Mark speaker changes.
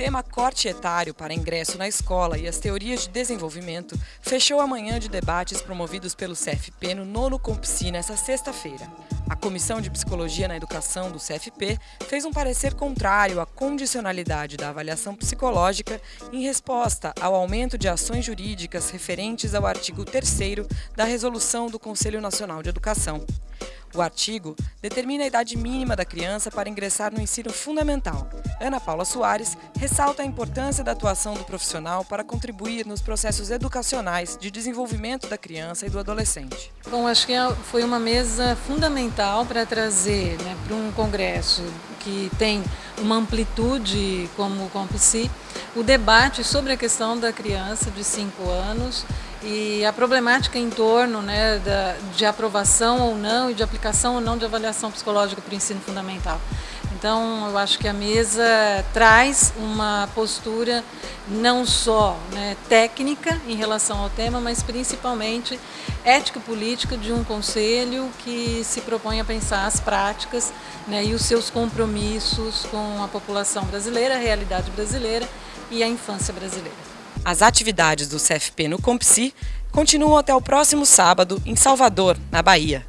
Speaker 1: tema corte etário para ingresso na escola e as teorias de desenvolvimento fechou a manhã de debates promovidos pelo CFP no nono Compsi nesta sexta-feira. A Comissão de Psicologia na Educação do CFP fez um parecer contrário à condicionalidade da avaliação psicológica em resposta ao aumento de ações jurídicas referentes ao artigo 3 da Resolução do Conselho Nacional de Educação. O artigo determina a idade mínima da criança para ingressar no ensino fundamental. Ana Paula Soares ressalta a importância da atuação do profissional para contribuir nos processos educacionais de desenvolvimento da criança e do adolescente.
Speaker 2: Bom, acho que é, foi uma mesa fundamental para trazer né, para um congresso que tem uma amplitude como o Compsi, o debate sobre a questão da criança de 5 anos e a problemática em torno né, da, de aprovação ou não e de aplicação ou não de avaliação psicológica para o ensino fundamental. Então, eu acho que a mesa traz uma postura não só né, técnica em relação ao tema, mas principalmente ético-política de um conselho que se propõe a pensar as práticas né, e os seus compromissos com a população brasileira, a realidade brasileira e a infância brasileira.
Speaker 1: As atividades do CFP no Compsi continuam até o próximo sábado em Salvador, na Bahia.